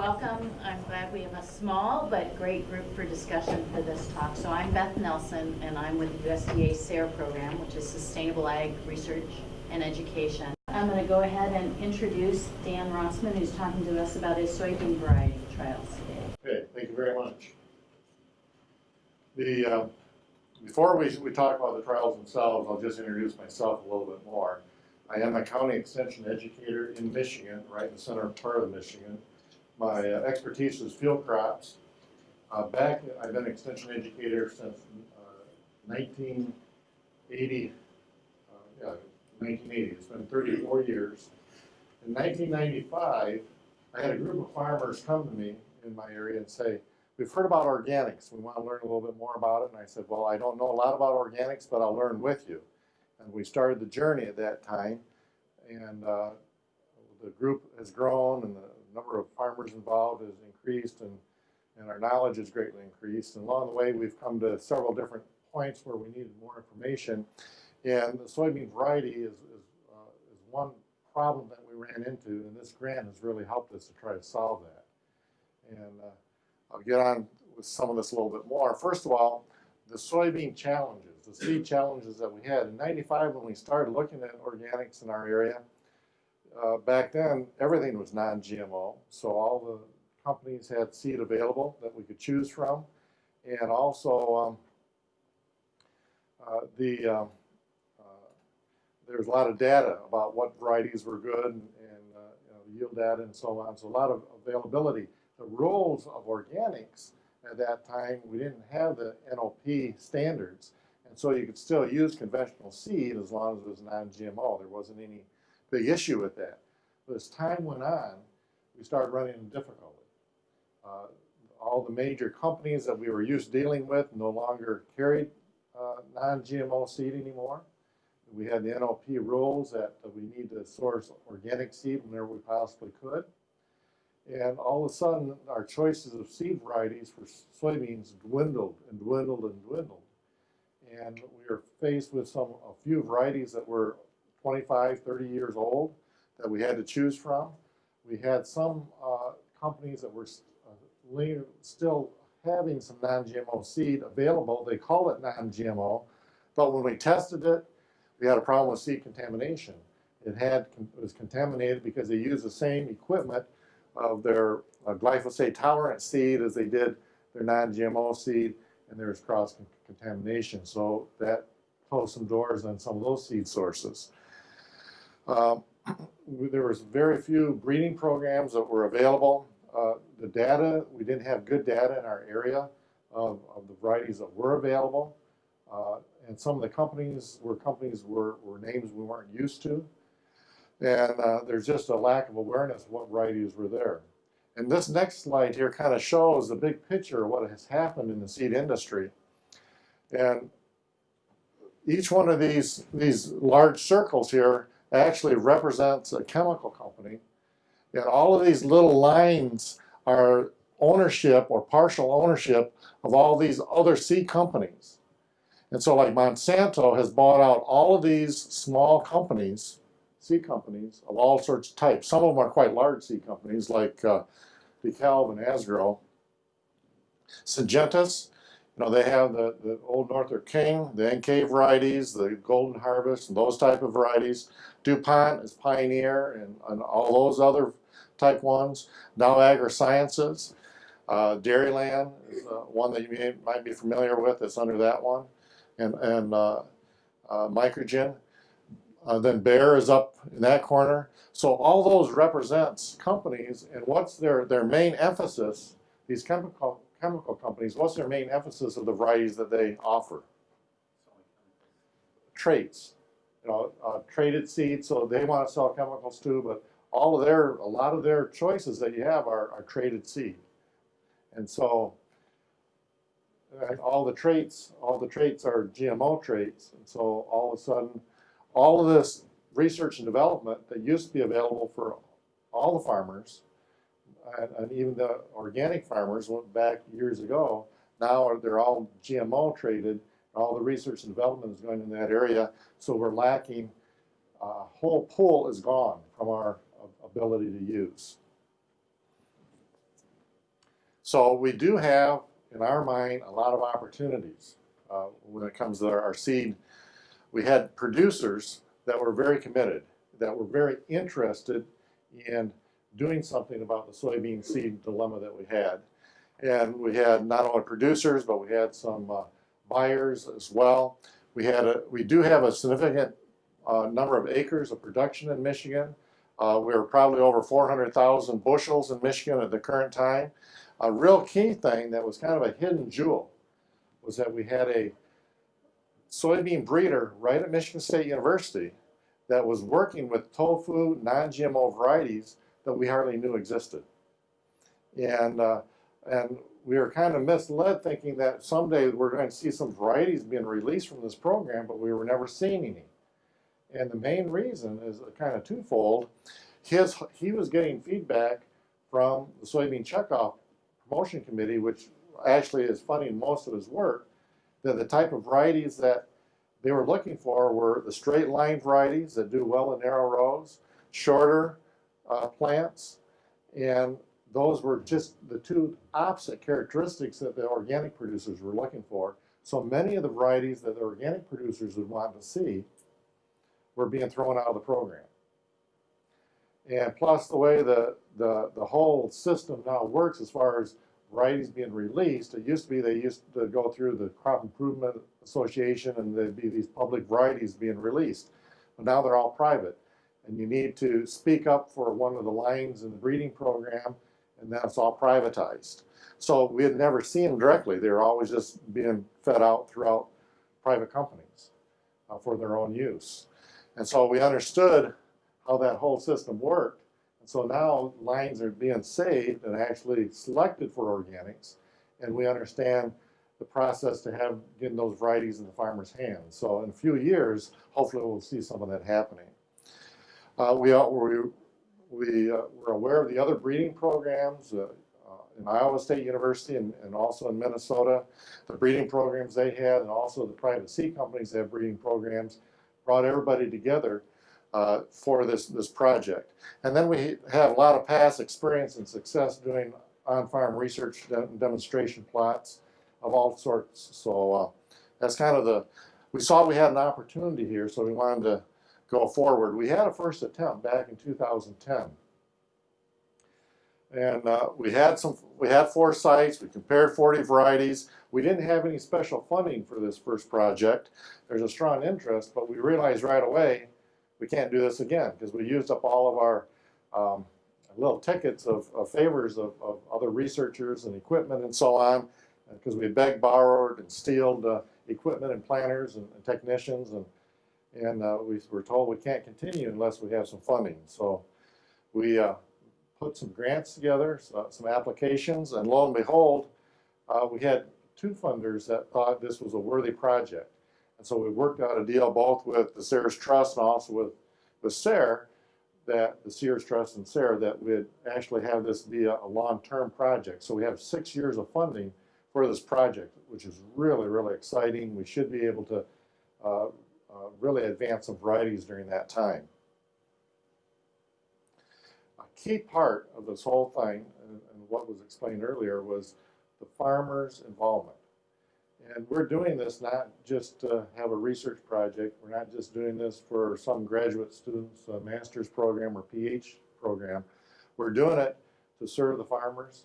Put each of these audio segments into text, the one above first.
welcome. I'm glad we have a small but great group for discussion for this talk. So I'm Beth Nelson, and I'm with the USDA SARE program, which is Sustainable Ag Research and Education. I'm going to go ahead and introduce Dan Rossman, who's talking to us about his soybean variety trials today. Okay, thank you very much. The, uh, before we, we talk about the trials themselves, I'll just introduce myself a little bit more. I am a county extension educator in Michigan, right in the center part of Michigan. My uh, expertise is field crops. Uh, back, I've been an extension educator since uh, 1980, uh, yeah, 1980. It's been 34 years. In 1995, I had a group of farmers come to me in my area and say, we've heard about organics. We want to learn a little bit more about it. And I said, well, I don't know a lot about organics, but I'll learn with you. And we started the journey at that time. And uh, the group has grown and the number of farmers involved has increased and, and our knowledge has greatly increased. And along the way, we've come to several different points where we needed more information. And the soybean variety is, is, uh, is one problem that we ran into, and this grant has really helped us to try to solve that. And uh, I'll get on with some of this a little bit more. First of all, the soybean challenges, the seed challenges that we had. In 95, when we started looking at organics in our area, uh, back then, everything was non-GMO. So all the companies had seed available that we could choose from. And also, um, uh, the um, there's a lot of data about what varieties were good and, and uh, you know, yield data and so on. So a lot of availability. The rules of organics at that time, we didn't have the NOP standards. And so you could still use conventional seed as long as it was non-GMO. There wasn't any big issue with that. But as time went on, we started running into difficulty. Uh, all the major companies that we were used dealing with no longer carried uh, non-GMO seed anymore. We had the NOP rules that we need to source organic seed whenever we possibly could. And all of a sudden, our choices of seed varieties for soybeans dwindled and dwindled and dwindled. And we were faced with some a few varieties that were 25, 30 years old that we had to choose from. We had some uh, companies that were uh, still having some non-GMO seed available. They call it non-GMO, but when we tested it, we had a problem with seed contamination. It had it was contaminated because they used the same equipment of their uh, glyphosate tolerant seed as they did their non-GMO seed, and there was cross contamination. So that closed some doors on some of those seed sources. Um, there was very few breeding programs that were available. Uh, the data, we didn't have good data in our area of, of the varieties that were available. Uh, and some of the companies were companies were, were names we weren't used to. And uh, there's just a lack of awareness of what varieties were there. And this next slide here kind of shows the big picture of what has happened in the seed industry. And each one of these, these large circles here actually represents a chemical company. And all of these little lines are ownership or partial ownership of all these other seed companies. And so like Monsanto has bought out all of these small companies, seed companies of all sorts of types. Some of them are quite large seed companies like uh, DeKalb and Asgrow. Syngenta's, you know, they have the, the Old Northrup King, the NK varieties, the Golden Harvest, and those type of varieties. DuPont is Pioneer and, and all those other type ones. Dow AgroSciences. Uh, Dairyland is uh, one that you may, might be familiar with. It's under that one and, and uh, uh, Mycogen. Uh, then Bayer is up in that corner. So all those represents companies and what's their, their main emphasis, these chemical, chemical companies, what's their main emphasis of the varieties that they offer? Traits. You know, uh, traited seeds, so they want to sell chemicals too, but all of their, a lot of their choices that you have are, are traited seed. And so all the traits, all the traits are GMO traits. And so all of a sudden, all of this research and development that used to be available for all the farmers, and, and even the organic farmers went back years ago, now they're all GMO traited. All the research and development is going in that area. So we're lacking, a uh, whole pool is gone from our ability to use. So we do have, in our mind, a lot of opportunities uh, when it comes to our seed. We had producers that were very committed, that were very interested in doing something about the soybean seed dilemma that we had. And we had not only producers, but we had some uh, buyers as well. We had a, we do have a significant uh, number of acres of production in Michigan. Uh, we're probably over 400,000 bushels in Michigan at the current time. A real key thing that was kind of a hidden jewel was that we had a soybean breeder right at Michigan State University that was working with tofu non-GMO varieties that we hardly knew existed. And, uh, and we were kind of misled thinking that someday we're going to see some varieties being released from this program, but we were never seeing any. And the main reason is kind of twofold. His, he was getting feedback from the Soybean Checkoff Promotion Committee, which actually is funding most of his work, that the type of varieties that they were looking for were the straight line varieties that do well in narrow rows, shorter uh, plants, and those were just the two opposite characteristics that the organic producers were looking for. So many of the varieties that the organic producers would want to see were being thrown out of the program. And plus the way the, the, the whole system now works as far as varieties being released, it used to be they used to go through the Crop Improvement Association and there'd be these public varieties being released. But now they're all private. And you need to speak up for one of the lines in the breeding program and then it's all privatized. So we had never seen them directly. They were always just being fed out throughout private companies uh, for their own use. And so we understood how that whole system worked. And so now lines are being saved and actually selected for organics. And we understand the process to have getting those varieties in the farmer's hands. So in a few years, hopefully we'll see some of that happening. Uh, we, we, we, uh, we're aware of the other breeding programs uh, uh, in Iowa State University and, and also in Minnesota, the breeding programs they had, and also the private seed companies that have breeding programs, brought everybody together uh, for this, this project. And then we have a lot of past experience and success doing on-farm research de demonstration plots of all sorts. So uh, that's kind of the, we saw we had an opportunity here, so we wanted to go forward. We had a first attempt back in 2010. And uh, we had some, we had four sites, we compared 40 varieties. We didn't have any special funding for this first project. There's a strong interest, but we realized right away we can't do this again because we used up all of our um, little tickets of, of favors of, of, other researchers and equipment and so on because we begged, borrowed, and stealed uh, equipment and planners and, and technicians and and uh, we were told we can't continue unless we have some funding. So we uh, put some grants together, uh, some applications, and lo and behold, uh, we had two funders that thought this was a worthy project. And so we worked out a deal both with the Sears Trust and also with, with SARE, that the Sears Trust and SARE, that we'd actually have this be a, a long-term project. So we have six years of funding for this project, which is really, really exciting. We should be able to uh, uh, really advance some varieties during that time. A key part of this whole thing, and, and what was explained earlier, was the farmer's involvement. And we're doing this not just to have a research project. We're not just doing this for some graduate students, a master's program or PhD program. We're doing it to serve the farmers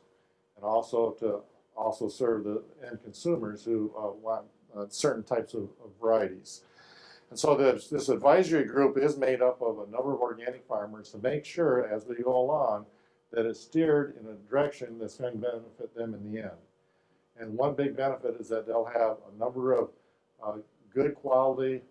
and also to also serve the end consumers who uh, want uh, certain types of, of varieties. And so this, this advisory group is made up of a number of organic farmers to make sure as we go along that it's steered in a direction that's going to benefit them in the end. And one big benefit is that they'll have a number of uh, good quality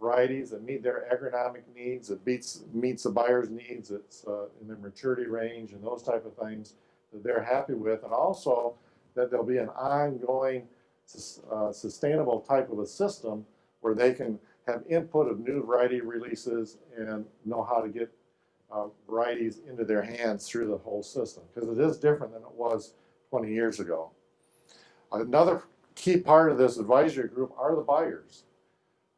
varieties that meet their agronomic needs, that beats, meets the buyer's needs, it's uh, in their maturity range and those type of things that they're happy with. And also that there'll be an ongoing uh, sustainable type of a system where they can have input of new variety releases and know how to get uh, varieties into their hands through the whole system because it is different than it was 20 years ago. Another key part of this advisory group are the buyers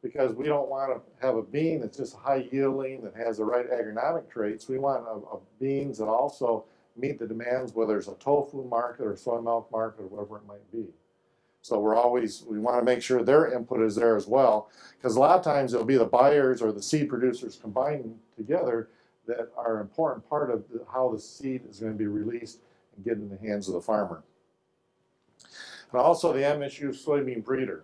because we don't want to have a bean that's just high yielding that has the right agronomic traits. We want a, a beans that also meet the demands, whether it's a tofu market or soy milk market or whatever it might be. So we're always, we want to make sure their input is there as well, because a lot of times it'll be the buyers or the seed producers combined together that are an important part of the- how the seed is going to be released and get in the hands of the farmer. And also the MSU soybean breeder.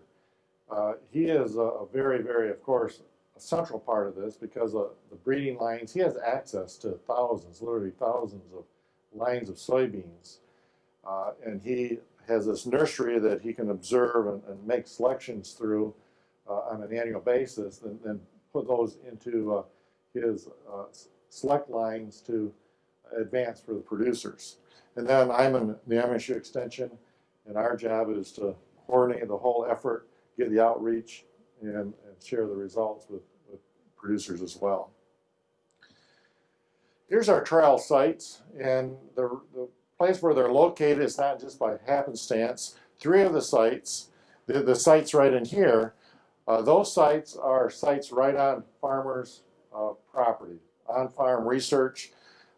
Uh, he is a, a very, very, of course, a central part of this because of the breeding lines. He has access to thousands, literally thousands of lines of soybeans. Uh, and he has this nursery that he can observe and, and make selections through uh, on an annual basis and then put those into uh, his uh, select lines to advance for the producers. And then I'm in the MSU Extension, and our job is to coordinate the whole effort, get the outreach, and, and share the results with, with producers as well. Here's our trial sites, and the, the place where they're located is not just by happenstance. Three of the sites, the, the sites right in here, uh, those sites are sites right on farmers' uh, property, on farm research.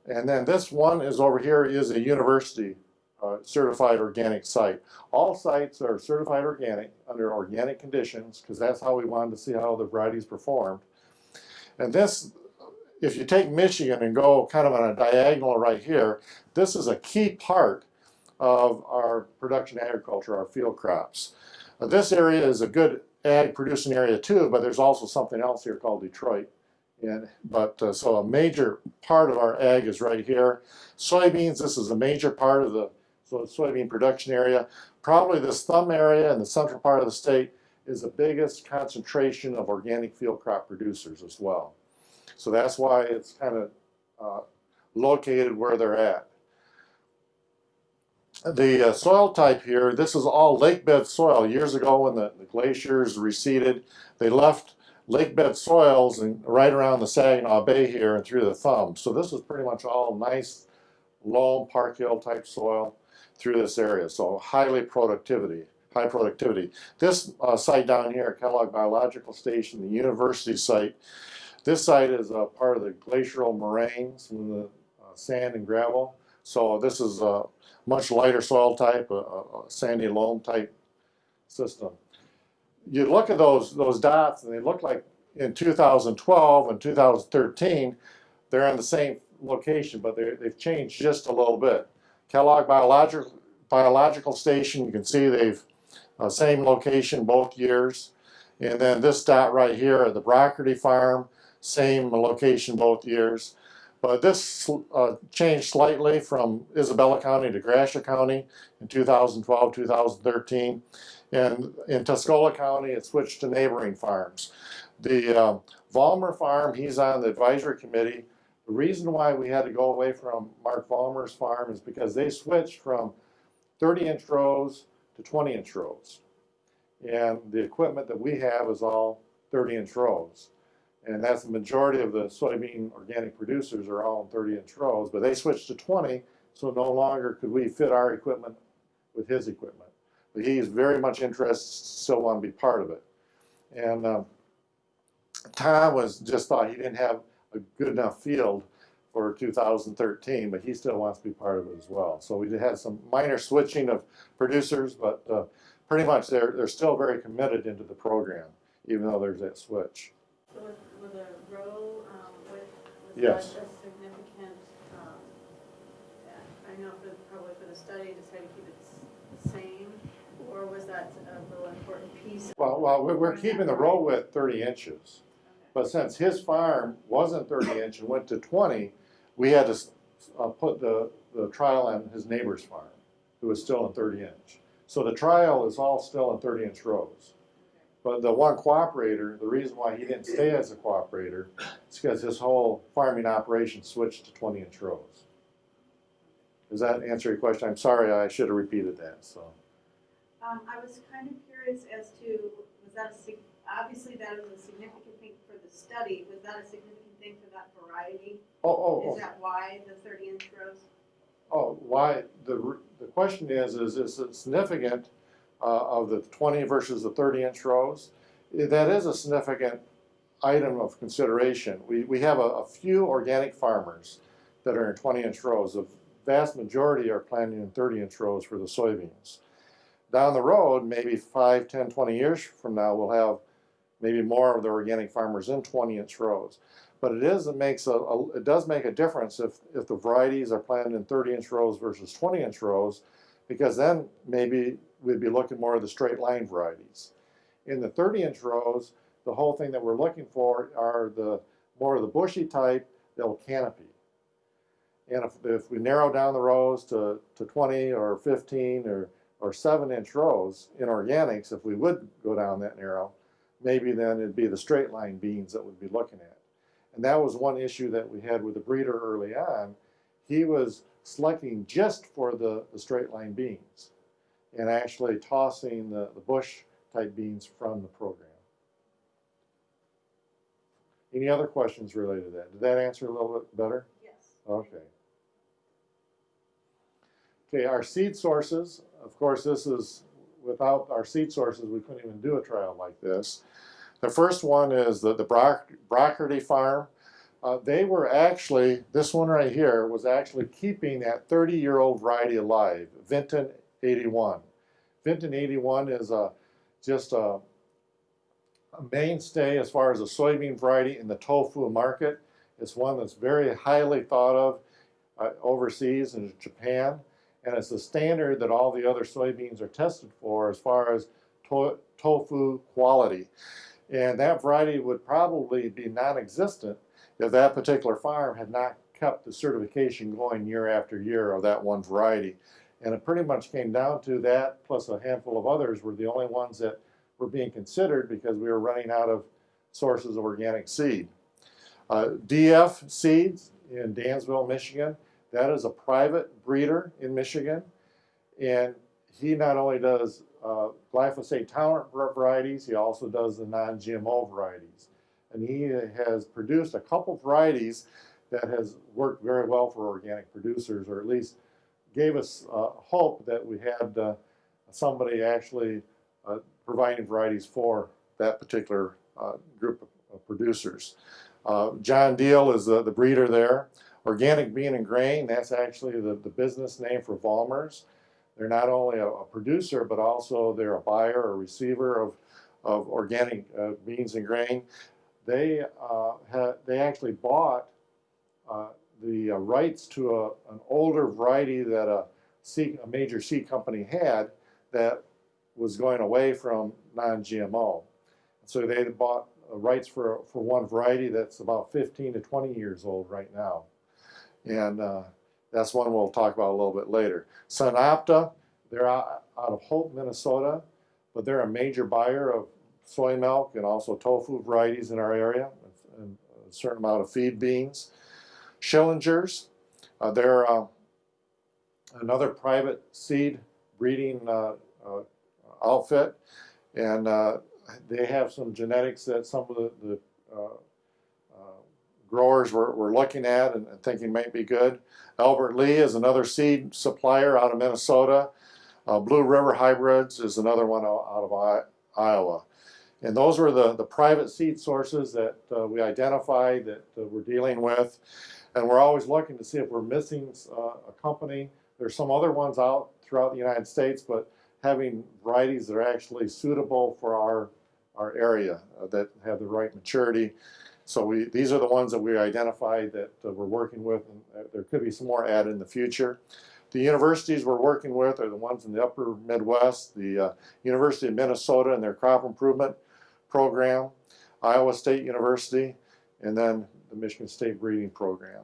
And then this one is over here is a university uh, certified organic site. All sites are certified organic under organic conditions because that's how we wanted to see how the varieties performed. And this, if you take Michigan and go kind of on a diagonal right here, this is a key part of our production agriculture, our field crops. This area is a good ag producing area too, but there's also something else here called Detroit. And, but uh, so a major part of our ag is right here. Soybeans, this is a major part of the so soybean production area. Probably this thumb area in the central part of the state is the biggest concentration of organic field crop producers as well. So that's why it's kind of uh, located where they're at. The uh, soil type here, this is all lake bed soil. Years ago when the, the glaciers receded, they left lake bed soils and right around the Saginaw Bay here and through the thumb. So this is pretty much all nice loam, park hill type soil through this area. So highly productivity, high productivity. This uh, site down here, Kellogg Biological Station, the university site, this site is a part of the glacial moraines and the uh, sand and gravel. So this is a much lighter soil type, a, a sandy loam type system. You look at those those dots, and they look like in 2012 and 2013, they're in the same location, but they've changed just a little bit. Kellogg Biological Biological Station, you can see they've uh, same location both years. And then this dot right here at the Brockerty Farm, same location both years. But this uh, changed slightly from Isabella County to Gratiot County in 2012, 2013. And in Tuscola County, it switched to neighboring farms. The uh, Vollmer Farm, he's on the advisory committee. The reason why we had to go away from Mark Vollmer's farm is because they switched from 30 inch rows to 20 inch rows. And the equipment that we have is all 30 inch rows. And that's the majority of the soybean organic producers are all in 30 inch rows, but they switched to 20, so no longer could we fit our equipment with his equipment. But he's very much interested, still want to be part of it. And um, Tom was just thought he didn't have a good enough field for 2013, but he still wants to be part of it as well. So we did have some minor switching of producers, but uh, pretty much they're they're still very committed into the program, even though there's that switch. Was Yes. a significant, um, I know for, probably for the study, to try to keep it s- the same, or was that a real important piece? Well, well, we're, we're keeping the row width 30 inches, but since his farm wasn't 30 inch and went to 20, we had to s- uh, put the the trial on his neighbor's farm, who was still in 30 inch. So the trial is all still in 30 inch rows. But the one cooperator, the reason why he didn't stay as a cooperator is because his whole farming operation switched to 20 inch rows. Does that answer your question? I'm sorry, I should have repeated that, so. Um, I was kind of curious as to, was that a obviously that is a significant thing for the study, was that a significant thing for that variety? Oh, oh, oh. Is that why the thirty inch rows? Oh, why, the, the question is, is is it significant of the twenty versus the thirty inch rows? Eh, That is a significant item of consideration. We, we have a, a few organic farmers that are in twenty inch rows of vast majority are planting in 30 inch rows for the soybeans. Down the road, maybe 5, 10, 20 years from now, we'll have maybe more of the organic farmers in 20 inch rows. But it is, it makes a, a it does make a difference if, if the varieties are planted in 30 inch rows versus 20 inch rows, because then maybe we'd be looking more of the straight line varieties. In the 30 inch rows, the whole thing that we're looking for are the more of the bushy type that'll canopy. And if, if we narrow down the rows to, to 20 or 15 or, or 7 inch rows in organics, if we would go down that narrow, maybe then it'd be the straight line beans that we'd be looking at. And that was one issue that we had with the breeder early on. He was selecting just for the, the straight line beans and actually tossing the, the bush type beans from the program. Any other questions related to that? Did that answer a little bit better? Yes. Okay. Okay, our seed sources, of course, this is, without our seed sources, we couldn't even do a trial like this. The first one is the, the Brock, Brockerty Farm. Uh, they were actually, this one right here was actually keeping that 30 year old variety alive, Vinton 81. Vinton 81 is a, just a, a mainstay as far as a soybean variety in the tofu market. It's one that's very highly thought of uh, overseas in Japan, and it's the standard that all the other soybeans are tested for as far as to tofu quality. And that variety would probably be non-existent if that particular farm had not kept the certification going year after year of that one variety. And it pretty much came down to that, plus a handful of others were the only ones that were being considered because we were running out of sources of organic seed. Uh, DF Seeds in Dansville, Michigan, that is a private breeder in Michigan. And he not only does uh, glyphosate tolerant varieties, he also does the non-GMO varieties. And he has produced a couple varieties that has worked very well for organic producers, or at least gave us uh, hope that we had uh, somebody actually uh, providing varieties for that particular uh, group of, producers. Uh, John Deal is the, the breeder there. Organic Bean and Grain, that's actually the, the business name for Vollmers. They're not only a, a producer, but also they're a buyer or receiver of, of organic beans and grain. They, they actually bought the uh, rights to a, an older variety that a, major seed company had that was going away from non-GMO. So they bought uh, rights for, for one variety that's about 15 to 20 years old right now. And uh, that's one we'll talk about a little bit later. SunOpta, they're out, out of Hope, Minnesota, but they're a major buyer of soy milk and also tofu varieties in our area, and a certain amount of feed beans. Schillingers, uh, they're uh, another private seed breeding uh, uh outfit, and uh, they have some genetics that some of the, the growers were, were looking at and, and thinking might be good. Albert Lea is another seed supplier out of Minnesota. Blue River Hybrids is another one out, out of I, Iowa. And those were the, the private seed sources that uh, we identified that uh, we're dealing with. And we're always looking to see if we're missing uh, a company. There's some other ones out throughout the United States, but having varieties that are actually suitable for our, our area uh, that have the right maturity. So we, these are the ones that we identified that uh, we're working with, and uh, there could be some more added in the future. The universities we're working with are the ones in the upper Midwest, the uh, University of Minnesota and their crop improvement program, Iowa State University, and then the Michigan State Breeding Program.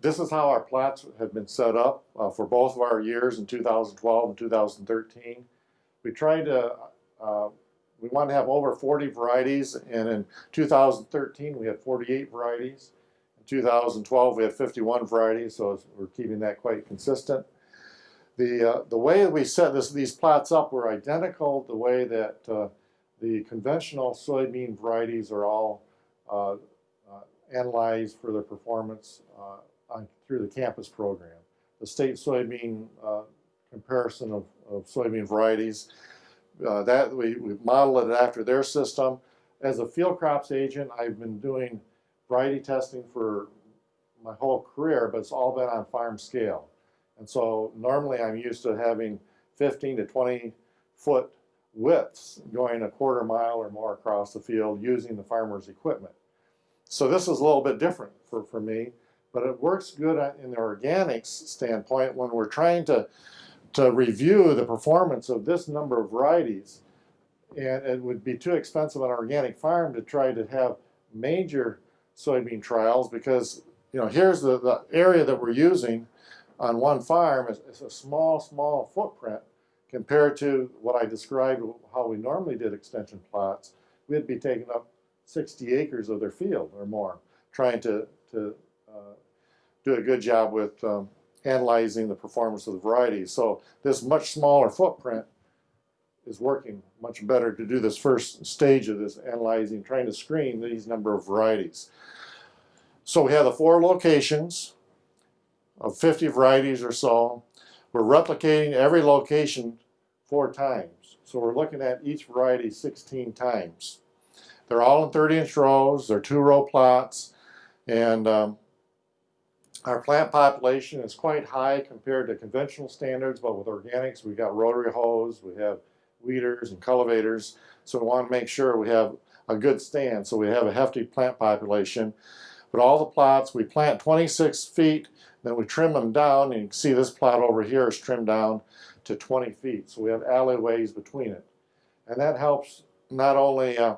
This is how our plats have been set up uh, for both of our years in 2012 and 2013. We tried to uh, we want to have over 40 varieties, and in 2013 we had 48 varieties. In 2012 we had 51 varieties, so we're keeping that quite consistent. The, uh, the way that we set this, these plots up were identical the way that uh, the conventional soybean varieties are all uh, uh analyzed for their performance uh, on, through the campus program. The state soybean uh, comparison of, of soybean varieties uh, that we, we modeled it after their system. As a field crops agent, I've been doing variety testing for my whole career, but it's all been on farm scale. And so normally I'm used to having 15 to 20 foot widths going a quarter mile or more across the field using the farmer's equipment. So this is a little bit different for, for me, but it works good in the organics standpoint when we're trying to, to review the performance of this number of varieties. And it would be too expensive on an organic farm to try to have major soybean trials because, you know, here's the, the area that we're using on one farm is, is a small, small footprint compared to what I described, how we normally did extension plots. We'd be taking up 60 acres of their field or more, trying to, to uh, do a good job with um, analyzing the performance of the varieties. So this much smaller footprint is working much better to do this first stage of this analyzing, trying to screen these number of varieties. So we have the four locations of 50 varieties or so. We're replicating every location four times. So we're looking at each variety 16 times. They're all in 30 inch rows, they're two row plots, and um, our plant population is quite high compared to conventional standards, but with organics, we've got rotary hoes, we have weeders and cultivators, so we want to make sure we have a good stand, so we have a hefty plant population. But all the plots, we plant 26 feet, then we trim them down, and you can see this plot over here is trimmed down to 20 feet, so we have alleyways between it. And that helps not only uh,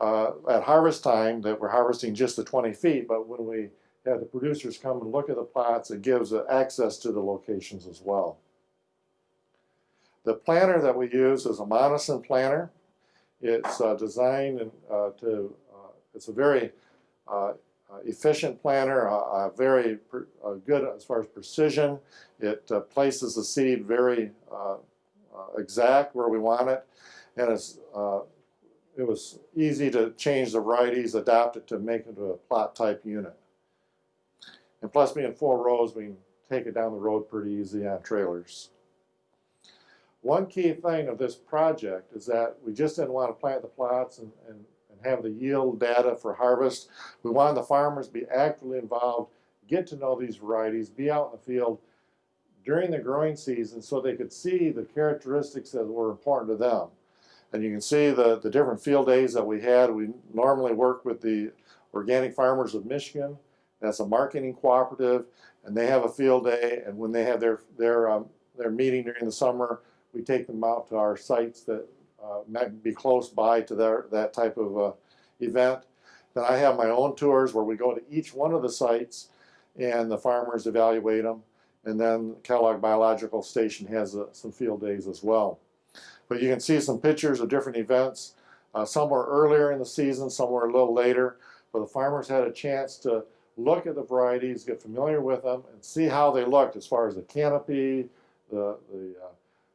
uh, at harvest time that we're harvesting just the 20 feet, but when we have the producers come and look at the plots, it gives access to the locations as well. The planter that we use is a Monosem planter. It's uh, designed uh, to, uh, it's a very uh, efficient planter, uh, uh, very uh, good as far as precision. It uh, places the seed very uh, uh, exact where we want it, and it's uh, it was easy to change the varieties, adapt it to make it a plot type unit. And plus being four rows, we can take it down the road pretty easy on trailers. One key thing of this project is that we just didn't want to plant the plots and, and have the yield data for harvest. We wanted the farmers to be actively involved, get to know these varieties, be out in the field during the growing season so they could see the characteristics that were important to them. And you can see the, the different field days that we had. We normally work with the Organic Farmers of Michigan. That's a marketing cooperative, and they have a field day. And when they have their their um, their meeting during the summer, we take them out to our sites that might be close by to their that type of uh, event. Then I have my own tours where we go to each one of the sites, and the farmers evaluate them. And then Kellogg Biological Station has uh, some field days as well. But you can see some pictures of different events. Uh, some were earlier in the season, some were a little later. But the farmers had a chance to look at the varieties, get familiar with them, and see how they looked as far as the canopy, the, the, uh,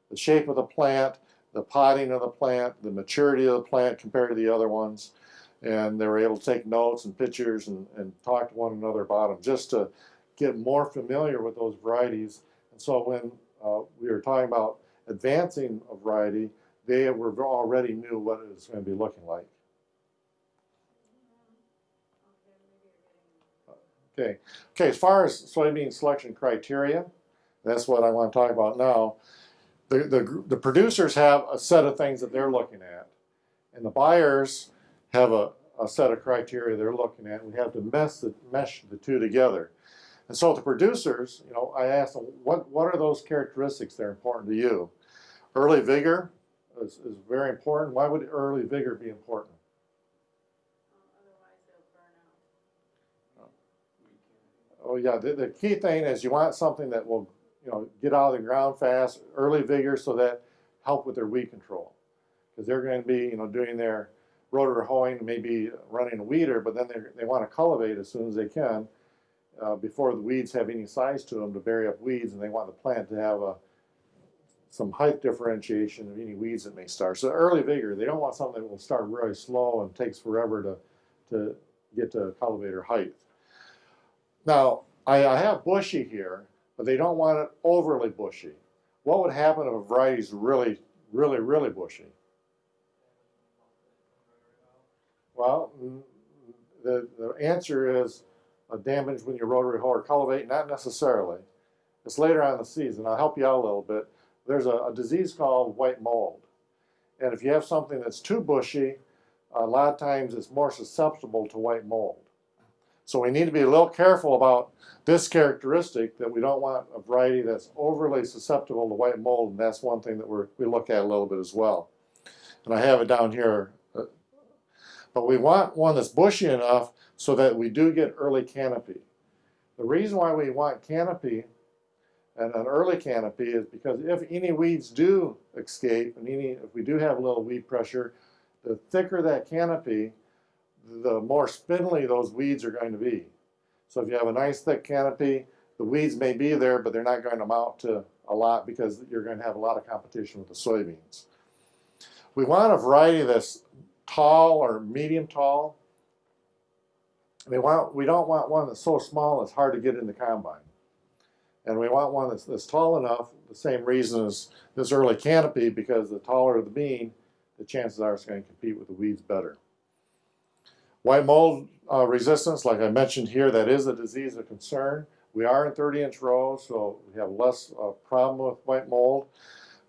the shape of the plant, the potting of the plant, the maturity of the plant compared to the other ones. And they were able to take notes and pictures and, and talk to one another about them just to get more familiar with those varieties. And so when uh, we were talking about advancing a variety, they were already knew what it was going to be looking like. Okay, okay. As far as soybean selection criteria, that's what I want to talk about now. The, the, the producers have a set of things that they're looking at, and the buyers have a, a set of criteria they're looking at. We have to mesh the, mesh the two together. And so the producers, you know, I asked them, what, what are those characteristics that are important to you? Early vigor is, is very important. Why would early vigor be important? Otherwise they'll burn out. Oh yeah, the, the key thing is you want something that will, you know, get out of the ground fast, early vigor, so that help with their weed control. Because they're going to be, you know, doing their rotor hoeing, maybe running a weeder, but then they they want to cultivate as soon as they can uh, before the weeds have any size to them to bury up weeds, and they want the plant to have a some height differentiation of any weeds that may start. So early vigor, they don't want something that will start really slow and takes forever to to get to cultivator height. Now, I, I have bushy here, but they don't want it overly bushy. What would happen if a variety is really, really, really bushy? Well, mm, the, the answer is damage when you rotary hoe or cultivate? Not necessarily. It's later on in the season. I'll help you out a little bit. There's a, a disease called white mold. And if you have something that's too bushy, a lot of times it's more susceptible to white mold. So we need to be a little careful about this characteristic that we don't want a variety that's overly susceptible to white mold, and that's one thing that we're, we look at a little bit as well. And I have it down here. uh, But we want one that's bushy enough so that we do get early canopy. The reason why we want canopy and an early canopy is because if any weeds do escape and any, if we do have a little weed pressure, the thicker that canopy, the more spindly those weeds are going to be. So if you have a nice thick canopy, the weeds may be there, but they're not going to amount to a lot because you're going to have a lot of competition with the soybeans. We want a variety that's tall or medium tall. We want we don't want one that's so small it's hard to get in the combine. And we want one that's, that's tall enough, the same reason as this early canopy, because the taller the bean, the chances are it's going to compete with the weeds better. White mold uh, resistance, like I mentioned here, that is a disease of concern. We are in 30 inch rows, so we have less uh, problem with white mold.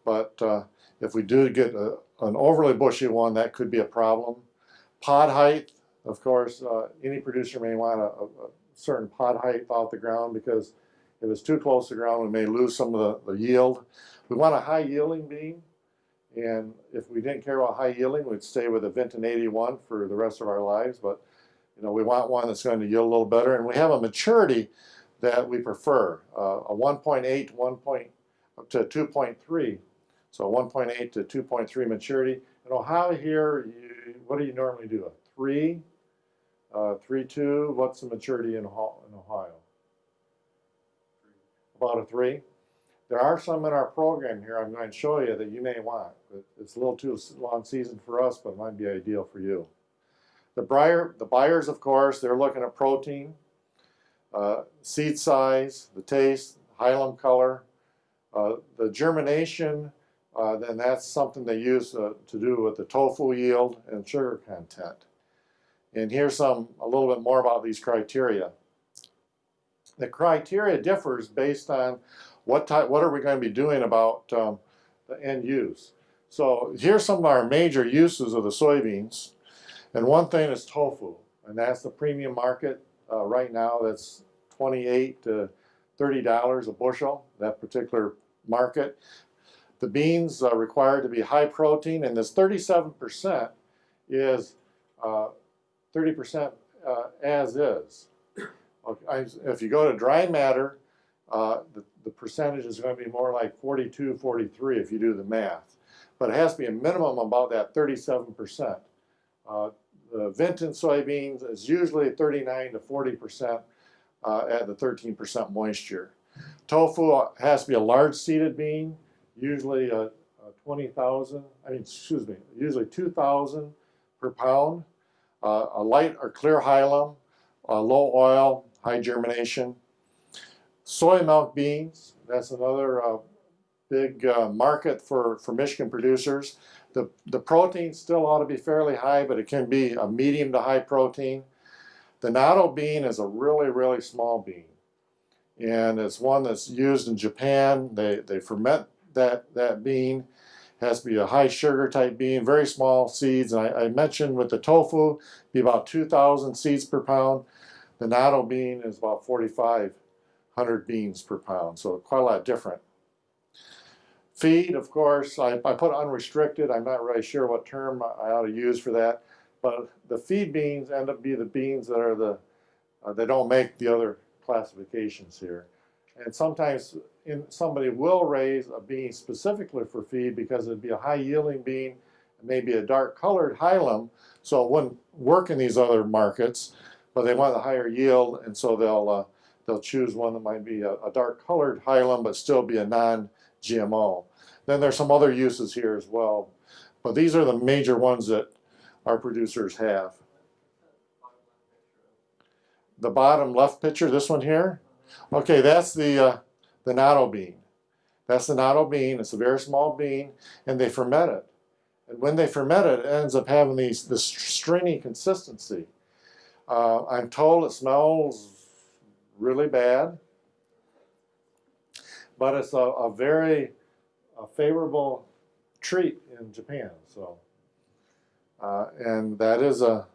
But uh, if we do get a, an overly bushy one, that could be a problem. Pod height, of course, uh, any producer may want a, a, certain pod height off the ground because if it's too close to the ground, we may lose some of the, the yield. We want a high yielding bean. And if we didn't care about high yielding, we'd stay with a Vinton 81 for the rest of our lives. But you know, we want one that's going to yield a little better. And we have a maturity that we prefer, uh, a 1.8 1. Point, up to 2.3. So 1.8 to 2.3 maturity. In Ohio here, you, what do you normally do? A 3, uh, 3, 2. What's the maturity in, Ohio- in Ohio? About a 3. There are some in our program here I'm going to show you that you may want. It's a little too long season for us, but it might be ideal for you. The buyer, the buyers, of course, they're looking at protein, uh, seed size, the taste, hilum color, uh, the germination. Uh, then that's something they use uh, to do with the tofu yield and sugar content. And here's some a little bit more about these criteria. The criteria differs based on what type, what are we going to be doing about um, the end use. So here's some of our major uses of the soybeans. And one thing is tofu, and that's the premium market uh, right now. That's 28 to 30 dollars a bushel. That particular market. The beans are required to be high protein, and this 37 percent is 30 percent uh, as is. Okay, I- if you go to dry matter, uh, the, the percentage is going to be more like 42, 43 if you do the math. But it has to be a minimum about that 37 percent. Uh, the Vinton soybeans is usually 39 to 40 percent uh, at the 13 percent moisture. Tofu has to be a large seeded bean, usually a, a 20,000. I mean, excuse me, usually 2,000 per pound. Uh, a light or clear hilum, uh, low oil, high germination. Soy milk beans. That's another uh, big uh, market for, for Michigan producers. The, the protein still ought to be fairly high, but it can be a medium to high protein. The natto bean is a really, really small bean. And it's one that's used in Japan. They, they ferment that, that bean. It has to be a high sugar type bean, very small seeds. And I, I mentioned with the tofu, be about 2,000 seeds per pound. The natto bean is about 4,500 beans per pound, so quite a lot different. Feed, of course, I, I put unrestricted. I'm not really sure what term I ought to use for that. But the feed beans end up being the beans that are the, uh, they don't make the other classifications here. And sometimes in, somebody will raise a bean specifically for feed because it'd be a high yielding bean, maybe a dark colored hilum, so it wouldn't work in these other markets, but they want a higher yield, and so they'll uh, they'll choose one that might be a, a dark colored hilum but still be a non-GMO. Then there's some other uses here as well, but these are the major ones that our producers have. The bottom left picture, this one here, okay, that's the uh, the natto bean. That's the natto bean. It's a very small bean, and they ferment it. And when they ferment it, it ends up having these this stringy consistency. Uh, I'm told it smells really bad. But it's a, a very a favorable treat in Japan. So, uh, and that is a,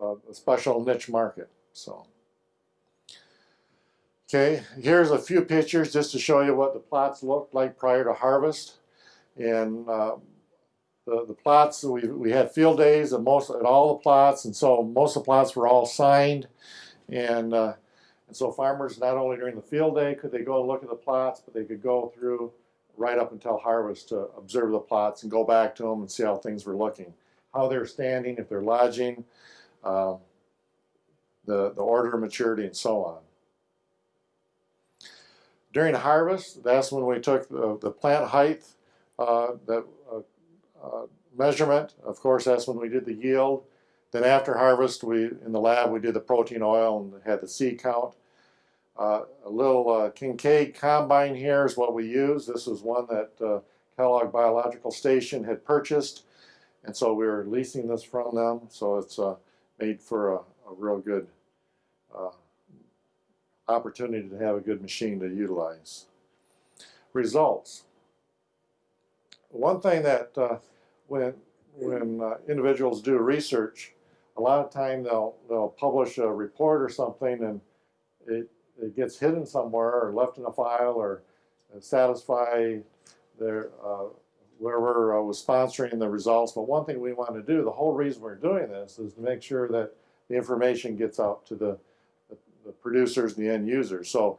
a, a, special niche market. So, okay, here's a few pictures just to show you what the plots looked like prior to harvest. And uh, the, the plots, we, we had field days at most at all the plots, and so most of the plots were all signed. And, uh, and so farmers, not only during the field day could they go and look at the plots, but they could go through right up until harvest to observe the plots and go back to them and see how things were looking, how they're standing, if they're lodging, um, the, the order of maturity, and so on. During harvest, that's when we took the, the plant height, uh, the uh, uh, measurement. Of course, that's when we did the yield. Then after harvest, we in the lab we did the protein oil and had the seed count. Uh, a little uh, Kincaid combine here is what we use. This is one that uh, Kellogg Biological Station had purchased, and so we were leasing this from them. So it's uh, made for a, a real good opportunity to have a good machine to utilize. Results. One thing that uh, when when uh, individuals do research, a lot of time they'll they'll publish a report or something, and it it gets hidden somewhere or left in a file or satisfy their uh, whoever uh, was sponsoring the results. But one thing we want to do, the whole reason we're doing this, is to make sure that the information gets out to the, the, the producers and the end users. So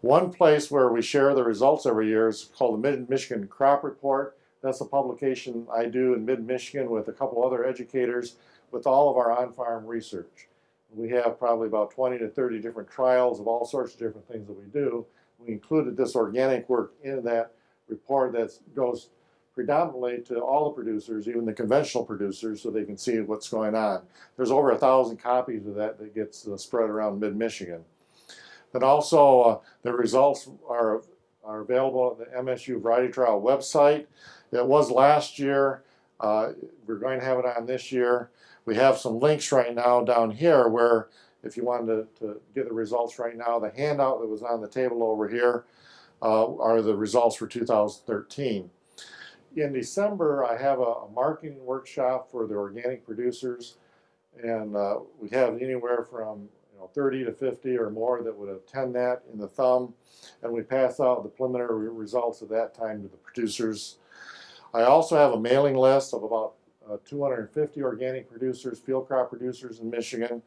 one place where we share the results every year is called the Mid-Michigan Crop Report. That's a publication I do in mid-Michigan with a couple other educators with all of our on-farm research. We have probably about 20 to 30 different trials of all sorts of different things that we do. We included this organic work in that report that goes predominantly to all the producers, even the conventional producers, so they can see what's going on. There's over a thousand copies of that that gets uh, spread around mid-Michigan. But also, uh, the results are, are available at the MSU Variety Trial website. It was last year. Uh, we're going to have it on this year. We have some links right now down here where if you wanted to, to get the results right now, the handout that was on the table over here uh, are the results for 2013. In December, I have a, a marketing workshop for the organic producers, and uh, we have anywhere from you know 30 to 50 or more that would attend that in the thumb, and we pass out the preliminary results at that time to the producers. I also have a mailing list of about uh, 250 organic producers, field crop producers in Michigan,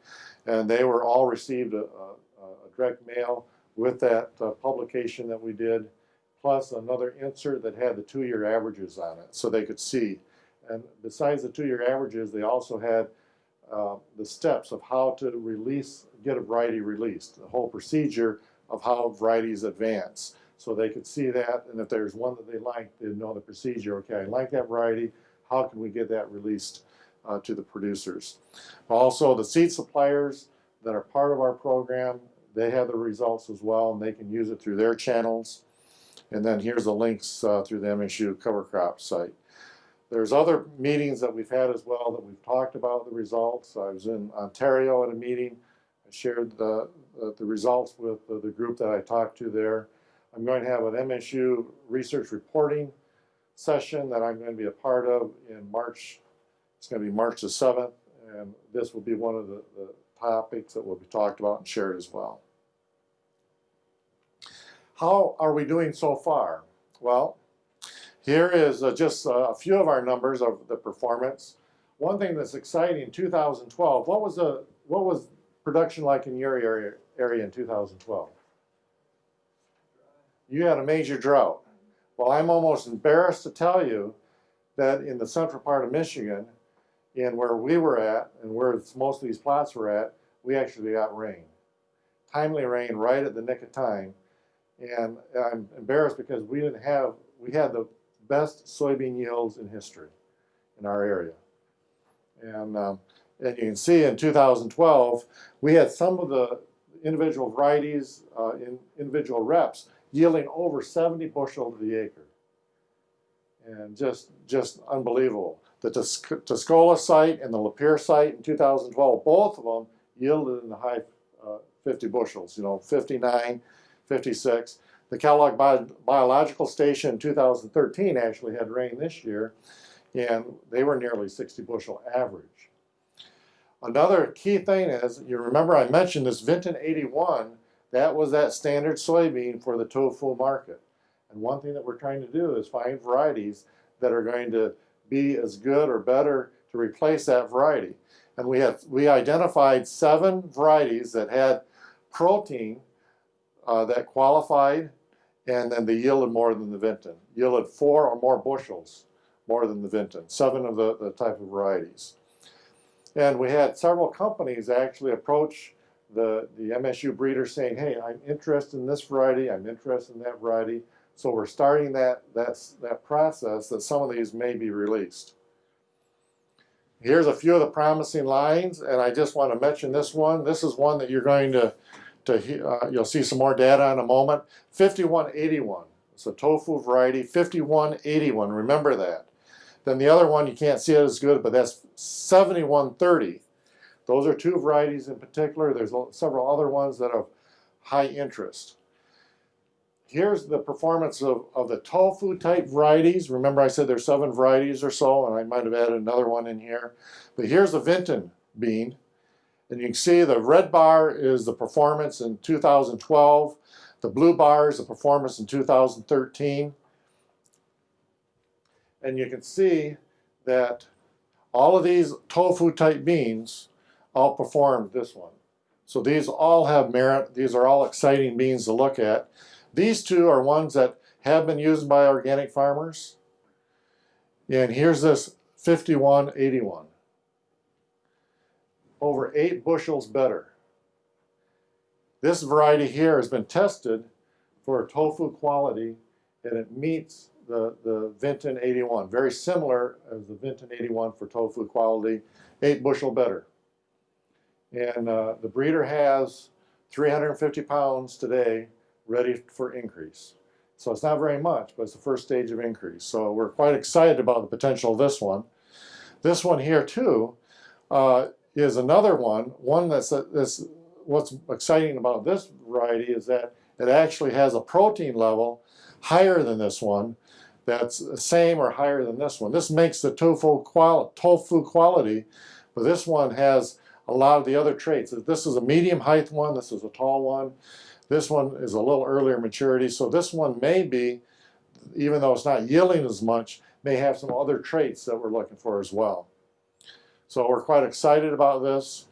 and they were all received a, a, a direct mail with that uh, publication that we did, plus another insert that had the two-year averages on it, so they could see. And besides the two-year averages, they also had uh, the steps of how to release, get a variety released, the whole procedure of how varieties advance. So they could see that, and if there's one that they liked, they'd know the procedure. Okay, I like that variety. How can we get that released uh, to the producers? Also, the seed suppliers that are part of our program, they have the results as well, and they can use it through their channels. And then here's the links uh, through the MSU cover crop site. There's other meetings that we've had as well that we've talked about the results. I was in Ontario at a meeting. I shared the, the, the results with the group that I talked to there. I'm going to have an MSU research reporting session that I'm going to be a part of in March. It's going to be March the 7th, and this will be one of the, the topics that will be talked about and shared as well. How are we doing so far? Well, here is uh, just uh, a few of our numbers of the performance. One thing that's exciting 2012, what was the what was production like in your area area in 2012? You had a major drought. Well, I'm almost embarrassed to tell you that in the central part of Michigan, and where we were at, and where most of these plots were at, we actually got rain. Timely rain right at the nick of time. And I'm embarrassed because we didn't have, we had the best soybean yields in history in our area. And, um, and you can see in 2012, we had some of the individual varieties uh, in individual reps yielding over 70 bushel to the acre. And just, just unbelievable. The Tuscola site and the Lapeer site in 2012, both of them yielded in the high uh, 50 bushels, you know, 59, 56. The Kellogg Bi- Biological Station in 2013 actually had rain this year, and they were nearly 60 bushel average. Another key thing is, you remember I mentioned this Vinton 81, that was that standard soybean for the tofu market. And one thing that we're trying to do is find varieties that are going to be as good or better to replace that variety. And we have we identified seven varieties that had protein uh, that qualified, and then they yielded more than the Vinton. Yielded four or more bushels more than the Vinton. Seven of the, the type of varieties. And we had several companies actually approach the, the MSU breeder saying, hey, I'm interested in this variety, I'm interested in that variety. So we're starting that, that, that process that some of these may be released. Here's a few of the promising lines, and I just want to mention this one. This is one that you're going to, to uh, you'll see some more data in a moment. 5181, it's a tofu variety, 5181, remember that. Then the other one, you can't see it as good, but that's 7130. Those are two varieties in particular. There's several other ones that have high interest. Here's the performance of, of the tofu type varieties. Remember I said there's seven varieties or so, and I might have added another one in here. But here's the Vinton bean. And you can see the red bar is the performance in 2012. The blue bar is the performance in 2013. And you can see that all of these tofu type beans outperformed this one. So these all have merit. These are all exciting beans to look at. These two are ones that have been used by organic farmers. And here's this 5181. Over eight bushels better. This variety here has been tested for tofu quality and it meets the, the Vinton 81. Very similar as the Vinton 81 for tofu quality, eight bushel better. And uh, the breeder has 350 pounds today ready for increase. So it's not very much, but it's the first stage of increase. So we're quite excited about the potential of this one. This one here too uh, is another one. One that's, that's what's exciting about this variety is that it actually has a protein level higher than this one that's the same or higher than this one. This makes the tofu, qual tofu quality, but this one has a lot of the other traits. This is a medium height one, this is a tall one. This one is a little earlier maturity, so this one may be, even though it's not yielding as much, may have some other traits that we're looking for as well. So we're quite excited about this.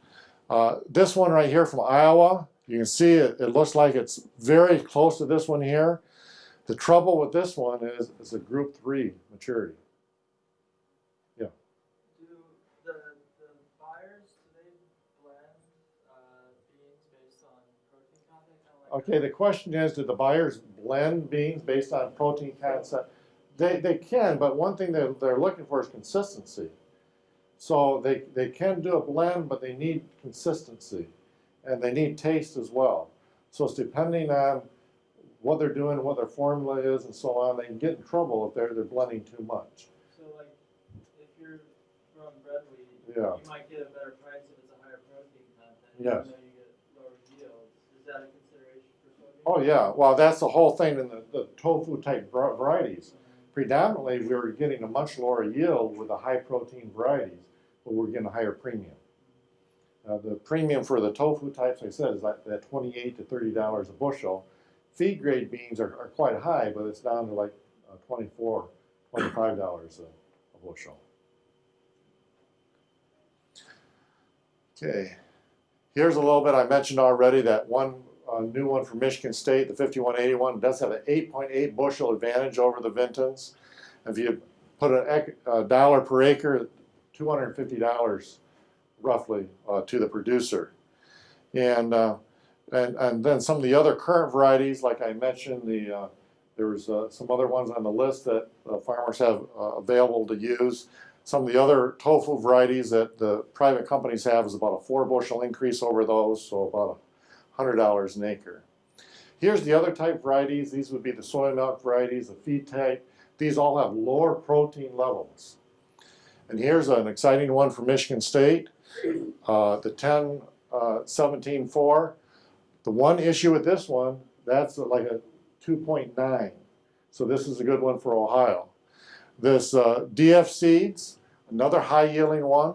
Uh, this one right here from Iowa, you can see it, it looks like it's very close to this one here. The trouble with this one is it's a group three maturity. Do the, the buyers, do they blend, uh, beans based on protein content, kinda like? Okay, the question is, do the buyers blend beans based on protein content? Uh, they, they can, but one thing that they're looking for is consistency. So they, they can do a blend, but they need consistency. And they need taste as well. So it's depending on what they're doing, what their formula is and so on, they can get in trouble if they're, they're blending too much. So like, if you're growing bread wheat, Yeah. you might get a better price if it's a higher protein content, Yes. even though you get lower yields. Is that a consideration for soybeans? Oh yeah, well, that's the whole thing in the, the tofu type varieties. Predominantly, we are getting a much lower yield with the high protein varieties, but we're getting a higher premium. Uh, the premium for the tofu types, like I said, is like that twenty-eight to thirty dollars a bushel. Feed grade beans are, are quite high, but it's down to like uh, 24 25 dollars a, a bushel. Okay, here's a little bit I mentioned already that one a new one from Michigan State, the 5181, does have an 8.8 bushel advantage over the Vintons. If you put a dollar per acre, $250 roughly uh, to the producer. And, uh, and, and then some of the other current varieties, like I mentioned, the, uh, there's uh, some other ones on the list that farmers have uh, available to use. Some of the other tofu varieties that the private companies have is about a four bushel increase over those, so about a $100 an acre. Here's the other type varieties. These would be the soy milk varieties, the feed type. These all have lower protein levels. And here's an exciting one from Michigan State, uh, the 10 uh, 17 4. The one issue with this one, that's like a 2.9. So this is a good one for Ohio. This uh, DF seeds, another high yielding one,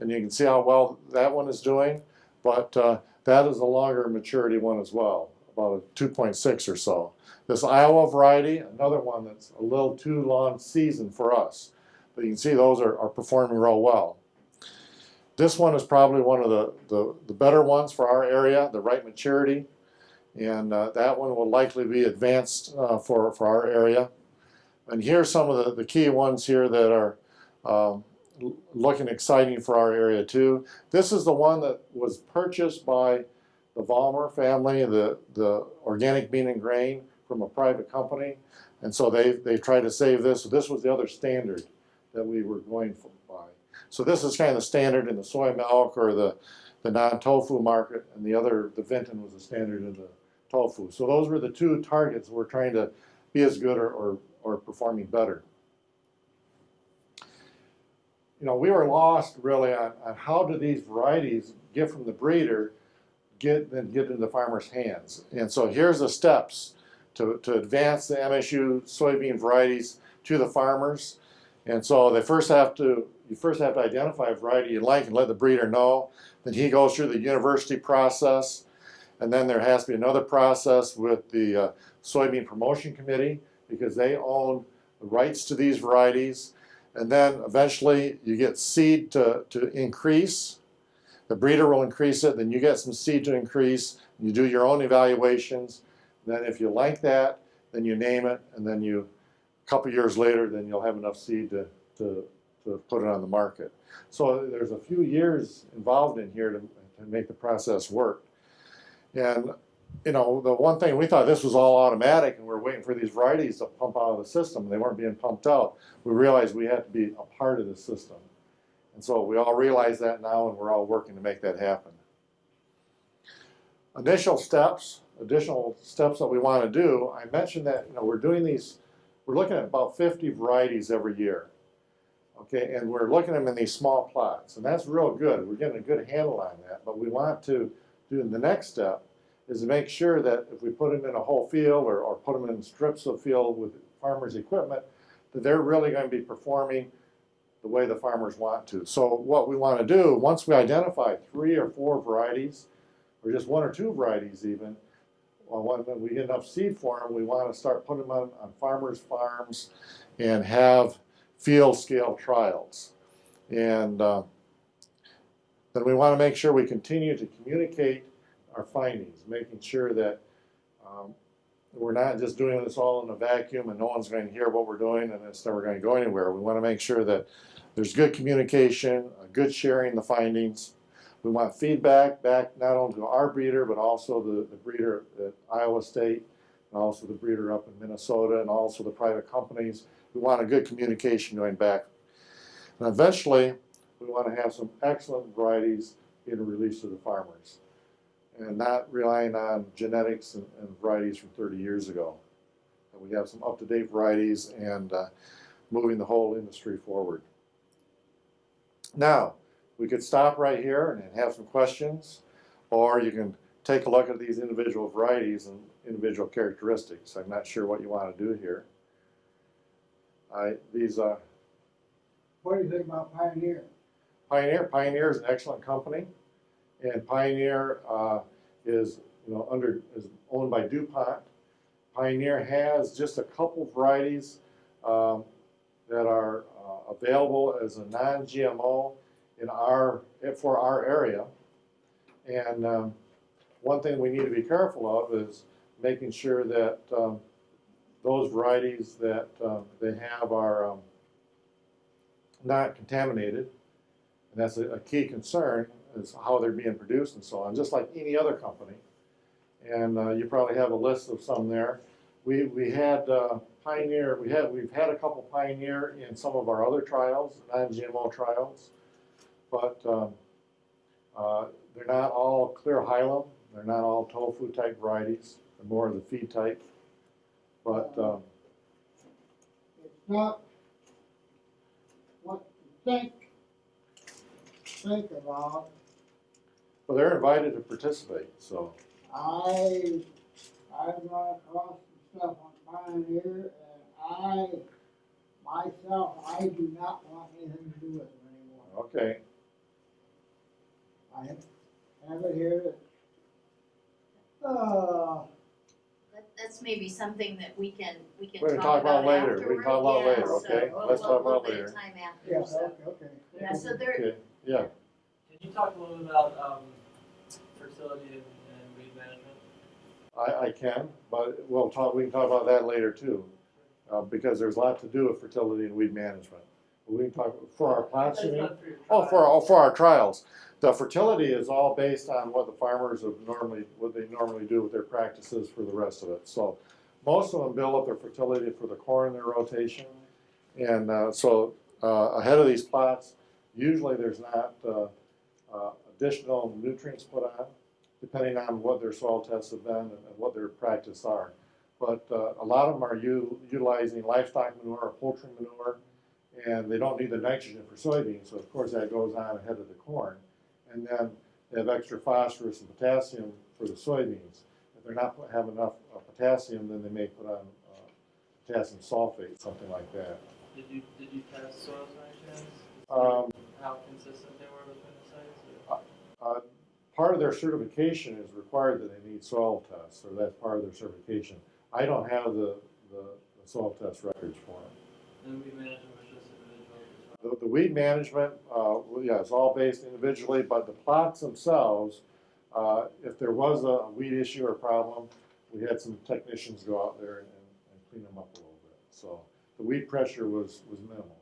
and you can see how well that one is doing. But uh, that is a longer maturity one as well, about a 2.6 or so. This Iowa variety, another one that's a little too long season for us. But you can see those are, are performing real well. This one is probably one of the, the, the better ones for our area, the right maturity. And uh, that one will likely be advanced uh, for, for our area. And here's some of the, the key ones here that are um, looking exciting for our area too. This is the one that was purchased by the Vollmer family, the, the organic bean and grain from a private company. And so they, they tried to save this. So This was the other standard that we were going for, by. So this is kind of the standard in the soy milk or the, the non-tofu market, and the other, the Vinton was the standard in the tofu. So those were the two targets we're trying to be as good or, or, or performing better. You know, we were lost really on, on how do these varieties get from the breeder, get, then get into the farmer's hands. And so here's the steps to, to advance the MSU soybean varieties to the farmers. And so they first have to, you first have to identify a variety you like and let the breeder know. Then he goes through the university process. And then there has to be another process with the uh, soybean promotion committee because they own the rights to these varieties. And then eventually you get seed to, to increase. The breeder will increase it, then you get some seed to increase. You do your own evaluations. Then if you like that, then you name it, and then you, a couple years later, then you'll have enough seed to, to, to put it on the market. So there's a few years involved in here to, to make the process work. And, you know, the one thing, we thought this was all automatic and we are waiting for these varieties to pump out of the system. They weren't being pumped out. We realized we had to be a part of the system. And so we all realize that now and we're all working to make that happen. Initial steps, additional steps that we want to do, I mentioned that, you know, we're doing these, we're looking at about 50 varieties every year. Okay, and we're looking at them in these small plots, and that's real good. We're getting a good handle on that, but we want to do the next step is to make sure that if we put them in a whole field or, or put them in strips of field with farmers' equipment, that they're really going to be performing the way the farmers want to. So what we want to do, once we identify three or four varieties, or just one or two varieties even, when we get enough seed for them, we want to start putting them on, on farmers' farms and have field scale trials. And uh, then we want to make sure we continue to communicate our findings, making sure that um, we're not just doing this all in a vacuum and no one's going to hear what we're doing and it's never going to go anywhere. We want to make sure that there's good communication, a good sharing the findings. We want feedback back not only to our breeder, but also the, the breeder at Iowa State, and also the breeder up in Minnesota, and also the private companies. We want a good communication going back. And eventually, we want to have some excellent varieties in release to the farmers and not relying on genetics and, and varieties from 30 years ago. And we have some up-to-date varieties and uh, moving the whole industry forward. Now, we could stop right here and have some questions, or you can take a look at these individual varieties and individual characteristics. I'm not sure what you want to do here. I, these uh, What do you think about Pioneer? Pioneer, Pioneer is an excellent company, and Pioneer uh, is you know under is owned by DuPont. Pioneer has just a couple varieties um, that are uh, available as a non-GMO in our for our area, and um, one thing we need to be careful of is making sure that um, those varieties that um, they have are um, not contaminated. And that's a, a key concern is how they're being produced and so on, just like any other company. And uh, you probably have a list of some there. We, we had uh, Pioneer, we had, we've had a couple Pioneer in some of our other trials, non-GMO trials. But um, uh, they're not all clear hilum, they're not all tofu type varieties, they're more of the feed type. But um, It's not what you think, think about. Well, they're invited to participate, so. I, I've run across some stuff on Pioneer and I, myself, I do not want anything to do with them anymore. Okay, I have, have it here that, uh, That, that's maybe something that we can, we can We can talk about later. We can talk about Yeah, later, so okay? we'll- Let's we'll- talk we'll about make later. Time yeah, after, so, okay, okay. yeah, so there, okay, yeah. Can you talk a little bit about, um, fertility and, and weed management? I, I can, but we'll talk, we can talk about that later too. Uh, because there's a lot to do with fertility and weed management. We can talk, for our plots, you mean? for Oh, for, oh, for our trials. The fertility is all based on what the farmers have normally, what they normally do with their practices for the rest of it. So most of them build up their fertility for the corn in their rotation. And, uh, so, uh, ahead of these plots, usually there's not, uh, additional nutrients put on, depending on what their soil tests have been and and what their practice are. But, uh, a lot of them are utilizing livestock manure or poultry manure, and they don't need the nitrogen for soybeans, so of course that goes on ahead of the corn. And then they have extra phosphorus and potassium for the soybeans. If they're not have enough uh, potassium, then they may put on uh, potassium sulfate, something like that. Did you, did you test soils by any? Um, How consistent they were between the sites? or- uh, Part of their certification is required that they need soil tests, or that's part of their certification. I don't have the, the the soil test records for them. And weed management was just individual as well? The, the weed management, uh, yeah, it's all based individually, but the plots themselves, uh, if there was a weed issue or problem, we had some technicians go out there and, and clean them up a little bit. So the weed pressure was, was minimal.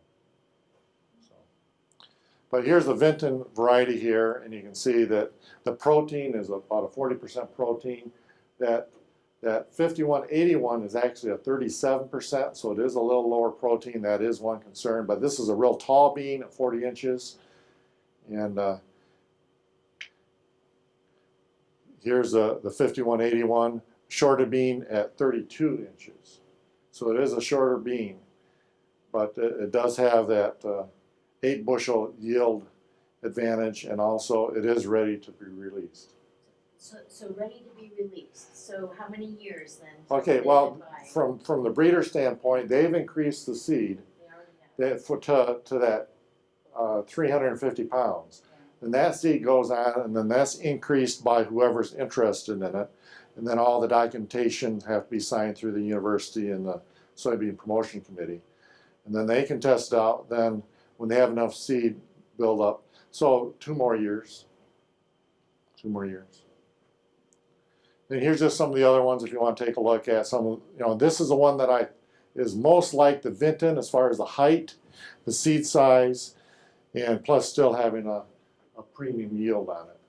But here's the Vinton variety here, and you can see that the protein is about a forty percent protein. That, that fifty-one eighty-one is actually a thirty-seven percent, so it is a little lower protein. That is one concern, but this is a real tall bean at forty inches. And, uh, here's a, the fifty-one eighty-one, shorter bean at thirty-two inches. So it is a shorter bean, but it, it does have that, uh, eight bushel yield advantage, and also it is ready to be released. so, so ready to be released, so how many years then? Okay, well, from, from the breeder standpoint, they've increased the seed They that, for, to, to that, uh, three hundred and fifty pounds. And that seed goes on, and then that's increased by whoever's interested in it. And then all the documentation have to be signed through the university and the soybean promotion committee. And then they can test it out, then when they have enough seed build up, so two more years. Two more years. And here's just some of the other ones if you want to take a look at some, you know, this is the one that I, is most like the Vinton as far as the height, the seed size, and plus still having a, a premium yield on it.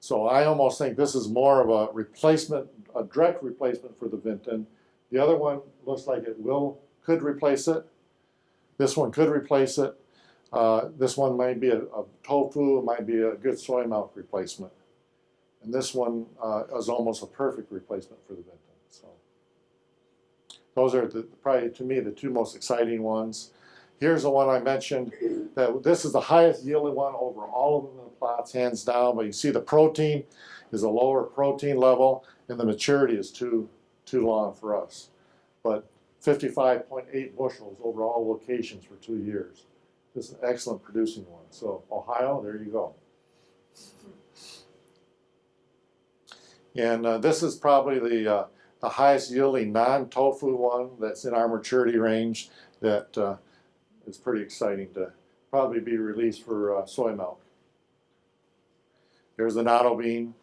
So I almost think this is more of a replacement, a direct replacement for the Vinton. The other one looks like it will, could replace it. This one could replace it. Uh, this one might be a, a tofu, it might be a good soy milk replacement. And this one uh, is almost a perfect replacement for the Vinton. So those are the, probably to me the two most exciting ones. Here's the one I mentioned that this is the highest yielding one over all of them in the plots, hands down. But you see the protein is a lower protein level, and the maturity is too too long for us. But 55.8 bushels over all locations for two years. This is an excellent producing one. So Ohio, there you go. And uh, this is probably the uh, the highest yielding non-tofu one that's in our maturity range that uh, is pretty exciting to probably be released for uh, soy milk. Here's the natto bean.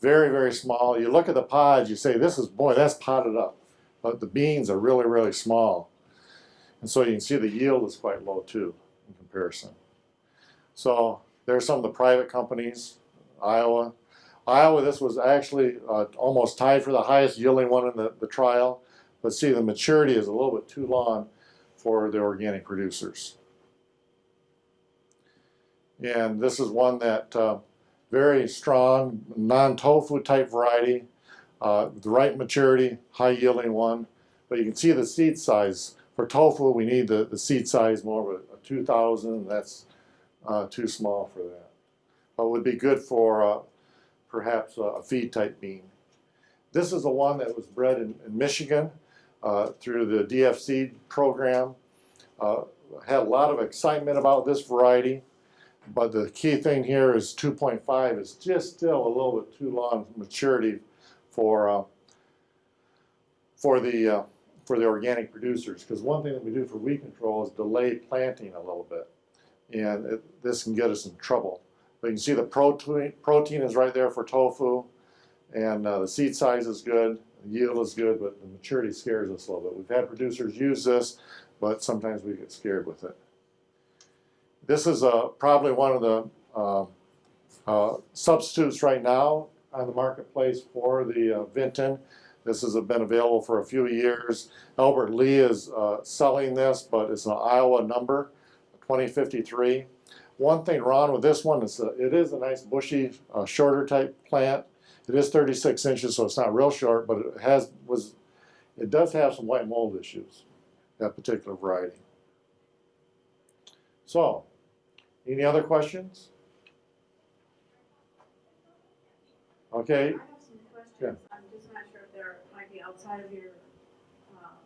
Very, very small. You look at the pods, you say, this is, boy, that's potted up. But the beans are really, really small. And so you can see the yield is quite low too in comparison. So there are some of the private companies, Iowa. Iowa, this was actually uh, almost tied for the highest yielding one in the, the trial. But see, the maturity is a little bit too long for the organic producers. And this is one that uh, very strong, non-tofu type variety, uh, the right maturity, high yielding one. But you can see the seed size. For tofu, we need the, the seed size more of a, a 2,000. That's uh, too small for that. But would be good for uh, perhaps a, a feed type bean. This is the one that was bred in, in Michigan uh, through the DFC program. Uh, had a lot of excitement about this variety, but the key thing here is 2.5 is just still a little bit too long maturity for uh, for the uh, for the organic producers. Because one thing that we do for weed control is delay planting a little bit, and it, this can get us in trouble. But you can see the protein protein is right there for tofu, and uh, the seed size is good, the yield is good, but the maturity scares us a little bit. We've had producers use this, but sometimes we get scared with it. This is uh, probably one of the uh, uh, substitutes right now on the marketplace for the uh, Vinton. This has been available for a few years. Albert Lea is uh, selling this, but it's an Iowa number, 2053. One thing wrong with this one is uh, it is a nice bushy, uh, shorter type plant. It is 36 inches, so it's not real short, but it has was it does have some white mold issues, that particular variety. So, any other questions? Okay, I have some questions, I'm just not sure if they're, might be outside of your, um,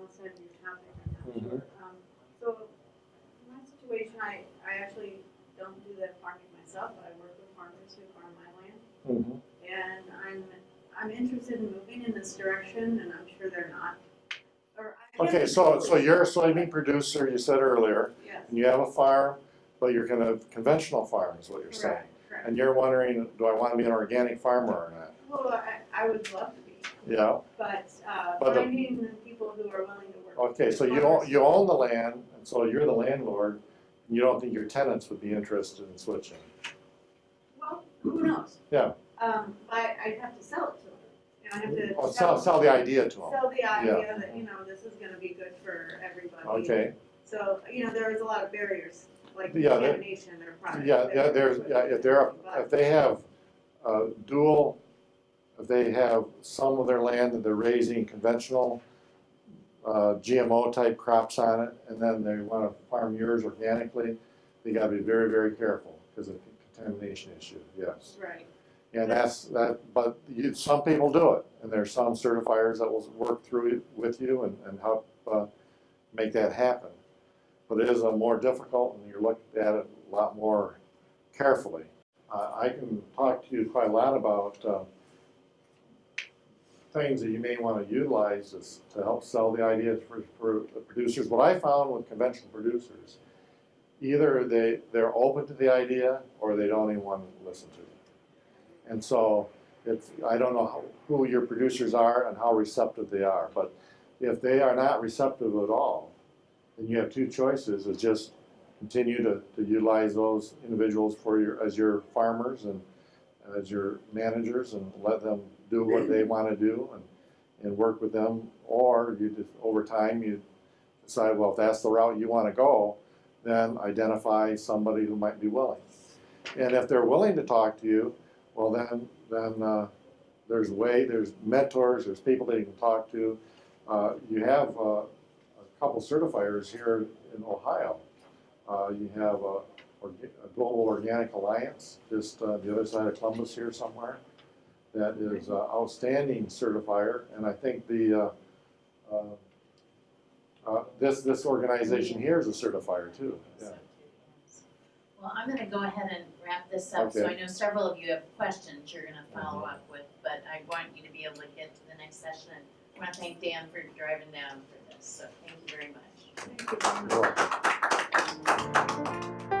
outside of your topic, I'm not Mhm. sure. Um, so, in my situation, I, I actually don't do that farming myself, but I work with farmers who farm my land. Mhm. And I'm, I'm interested in moving in this direction, and I'm sure they're not. Okay, so, so you're a soybean producer, you said earlier, Yes, and you have a farm, but you're gonna, conventional farm is what you're saying. correct, correct. And you're wondering, do I wanna be an organic farmer or not? Well, I, I would love to be, Yeah, but, uh, But the- finding people who are willing to work. okay, so you own, you own the land, and so you're the landlord, and you don't think your tenants would be interested in switching? Well, who knows? Yeah. Um, I, I'd have to sell it to them, and I have to. Or sell, sell the idea to them? Sell the idea that, you know, this is gonna be good for everybody. Okay, So, you know, there is a lot of barriers, like Yeah, contamination in their product. yeah, yeah, there's, yeah, if they're, if they have, uh, dual, if they have some of their land that they're raising conventional, uh, GMO type crops on it, and then they wanna farm yours organically, they gotta be very, very careful, because of contamination issue, yes. Right, And that's, that, but you, some people do it, and there's some certifiers that will work through it with you and, and help, uh, make that happen. But it is a more difficult, and you're looking at it a lot more carefully. Uh, I can talk to you quite a lot about, uh, things that you may wanna utilize is to help sell the ideas for, for the producers. What I found with conventional producers, either they, they're open to the idea, or they don't even wanna listen to it. And so, if, I don't know how, who your producers are and how receptive they are, but if they are not receptive at all, then you have two choices, is just continue to, to utilize those individuals for your, as your farmers and as your managers and let them do what they wanna do and, and work with them, or you just, over time, you decide, well, if that's the route you wanna go, then identify somebody who might be willing. And if they're willing to talk to you, well, then, then, uh, there's way, there's mentors, there's people that you can talk to. Uh, you have, uh, a couple certifiers here in Ohio. Uh, you have a, a Global Organic Alliance, just, uh, the other side of Columbus here somewhere. That is uh, outstanding certifier, and I think the, uh, uh, uh, this, this organization here is a certifier too, yeah. Well, I'm gonna go ahead and wrap this up, Okay. so I know several of you have questions you're gonna follow up with, but I want you to be able to get to the next session. I wanna thank Dan for driving down for this, so thank you very much. thank you